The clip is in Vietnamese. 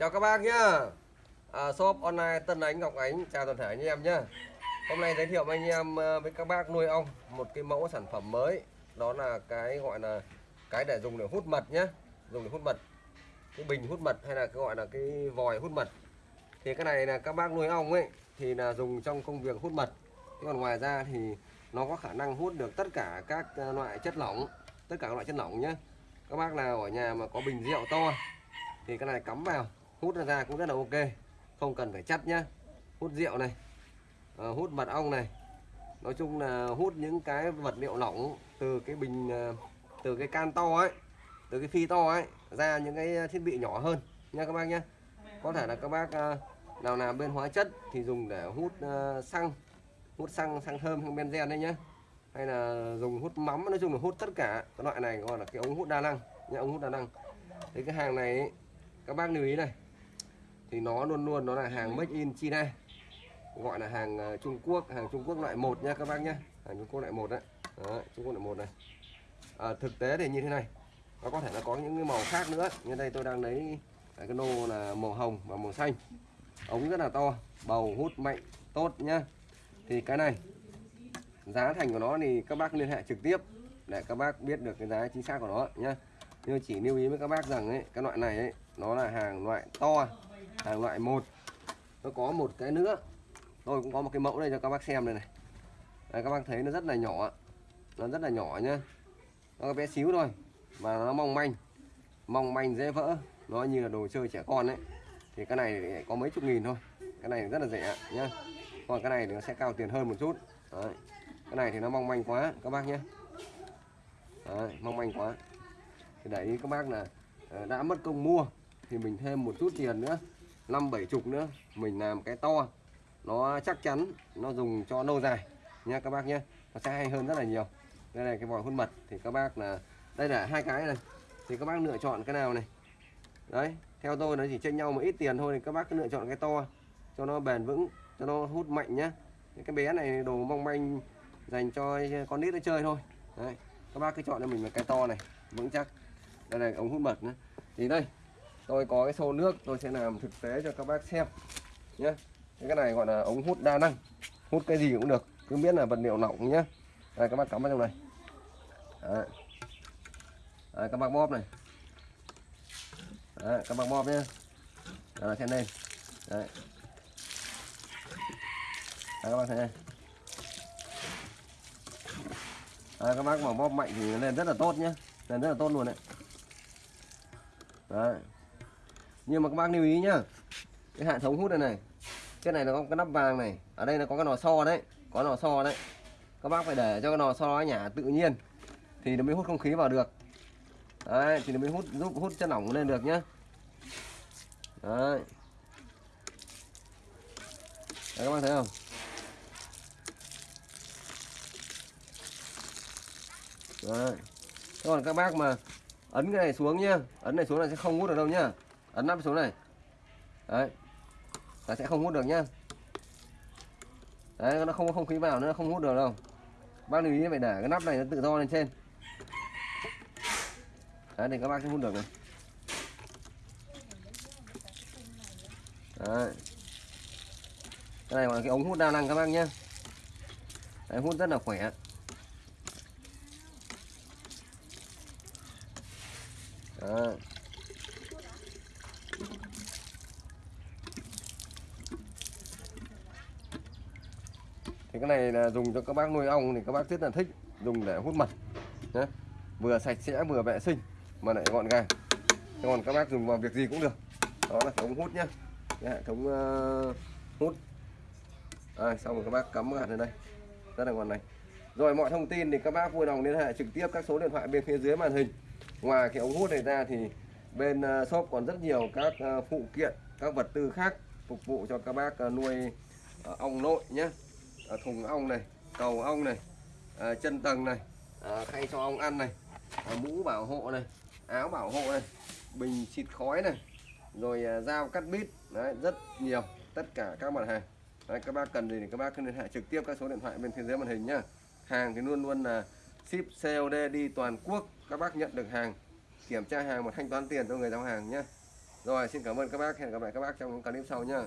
Chào các bác nhá. À, Shop online Tân Ánh Ngọc Ánh Chào toàn thể anh em nhá. Hôm nay giới thiệu với anh em ờ, với các bác nuôi ong Một cái mẫu sản phẩm mới. Đó là cái gọi là Cái để dùng để hút mật nhá. Dùng để hút mật. Cái bình hút mật hay là cái gọi là cái vòi hút mật. Thì cái này là các bác nuôi ong ấy Thì là dùng trong công việc hút mật. Thế còn ngoài ra thì nó có khả năng hút được tất cả các ờ, loại chất lỏng Tất cả các loại chất lỏng nhá. Các bác nào ở nhà mà có bình rượu to thì cái này cắm vào hút ra, ra cũng rất là ok. Không cần phải chắt nhá. Hút rượu này à, hút mật ong này. Nói chung là hút những cái vật liệu lỏng từ cái bình ờ, từ cái can to ấy từ cái phi to ấy ra những cái thiết bị nhỏ hơn nha các bác nhé có thể là các bác ờ, nào làm bên hóa chất thì dùng để hút xăng hút xăng xăng thơm hay benzen đấy nhá. Hay là dùng hút mắm nói chung là hút tất cả. Cái loại này gọi là cái ống hút đa năng nhá ống hút đa năng. Thì cái hàng này ấy, các bác lưu ý này thì nó luôn luôn nó là hàng made in China. Gọi là hàng ờ, Trung Quốc hàng Trung Quốc loại 1 nha các bác nhé hàng Trung Quốc loại 1 đấy. Đó, Trung Quốc loại 1 này. À, thực tế thì như thế này. Nó có thể là có những cái màu khác nữa. Như đây tôi đang lấy à, cái nô là màu hồng và màu xanh. Ống rất là to bầu hút mạnh tốt nhá. Thì cái này giá thành của nó thì các bác liên hệ trực tiếp để các bác biết được cái giá chính xác của nó nhá. Nhưng chỉ lưu ý với các bác rằng ấy cái loại này ấy nó là hàng loại to hàng loại một. Nó có một cái nữa. Tôi cũng có một cái mẫu đây cho các bác xem đây này. Đây, các bác thấy nó rất là nhỏ. Nó rất là nhỏ nhá. Nó bé xíu thôi mà nó mong manh. Mong manh dễ vỡ. Nó như là đồ chơi trẻ con đấy thì cái này có mấy chục nghìn thôi. Cái này rất là rẻ nhá. Còn cái này thì nó sẽ cao tiền hơn một chút. Đấy. cái này thì nó mong manh quá các bác nhé đấy, mong manh quá. Thì đấy các bác là ờ, đã mất công mua thì mình thêm một chút tiền nữa năm bảy chục nữa, mình làm cái to, nó chắc chắn, nó dùng cho lâu dài. Nha, các bác nhé, nó sẽ hay hơn rất là nhiều. Đây này cái vòi hút mật thì các bác là, đây là hai cái này. Thì các bác lựa chọn cái nào này? Đấy, theo tôi nó chỉ chênh nhau một ít tiền thôi, thì các bác cứ lựa chọn cái to, cho nó bền vững, cho nó hút mạnh nhá. Cái bé này đồ mong manh dành cho con nít nó chơi thôi. Đấy, các bác cứ chọn cho mình một cái to này, vững chắc. Đây là ống hút mật nữa thì đây tôi có cái xô nước tôi sẽ làm thực tế cho các bác xem nhé cái này gọi là ống hút đa năng. Hút cái gì cũng được cứ biết là vật liệu lỏng nhé đây các bác cắm vào trong này. Đấy. Đấy, các bác bóp này. Đấy, các bác bóp nhé Đấy, xem lên Đấy. Đấy, các bác thấy đây Đấy, các bác mà bóp mạnh thì lên rất là tốt nhé lên rất là tốt luôn đấy. Đấy. Nhưng mà các bác lưu ý nhá. Cái hệ thống hút này này. cái này nó có cái nắp vàng này, ở đây nó có cái nò xo đấy, có nò xo đấy. Các bác phải để cho cái nò xo nhả tự nhiên thì nó mới hút không khí vào được. Đấy, thì nó mới hút giúp hút chất lỏng lên được nhá. Đấy. Đấy các bác thấy không? Đấy. còn các bác mà ấn cái này xuống nhá ấn này xuống là sẽ không hút được đâu nhá ấn nắp xuống này. Đấy. Là sẽ không hút được nhá. Đấy nó không có không khí vào nữa không hút được đâu. Bác lưu ý phải để cái nắp này nó tự do lên trên. Đấy thì các bác sẽ hút được này. Đấy. Cái này là cái ống hút đa năng các bác nhé đấy, hút rất là khỏe. Đấy. Thì cái này là dùng cho các bác nuôi ong thì các bác rất là thích dùng để hút mật nhé. Vừa sạch sẽ vừa vệ sinh mà lại gọn gàng. Thế còn các bác dùng vào việc gì cũng được. Đó là cái ống hút nhá. Cái hệ thống uh, hút. À, xong rồi các bác cắm hạt lên đây. Rất là ngon này. Rồi mọi thông tin thì các bác vui lòng liên hệ trực tiếp các số điện thoại bên phía dưới màn hình ngoài cái ống hút này ra thì bên uh, shop còn rất nhiều các uh, phụ kiện các vật tư khác phục vụ cho các bác uh, nuôi ong nội nhé Ờ, thùng ong này cầu ong này ờ, chân tầng này ờ, khay cho ong ăn này mũ bảo hộ này áo bảo hộ này bình xịt khói này rồi dao cắt bít. Đấy rất nhiều tất cả các mặt hàng. Đấy, các bác cần gì thì các bác liên hệ trực tiếp các số điện thoại bên phía dưới màn hình nhá. Hàng thì luôn luôn là ship COD đi toàn quốc. Các bác nhận được hàng kiểm tra hàng và thanh toán tiền cho người giao hàng nhé rồi xin cảm ơn các bác. Hẹn gặp lại các bác trong những clip sau nhá.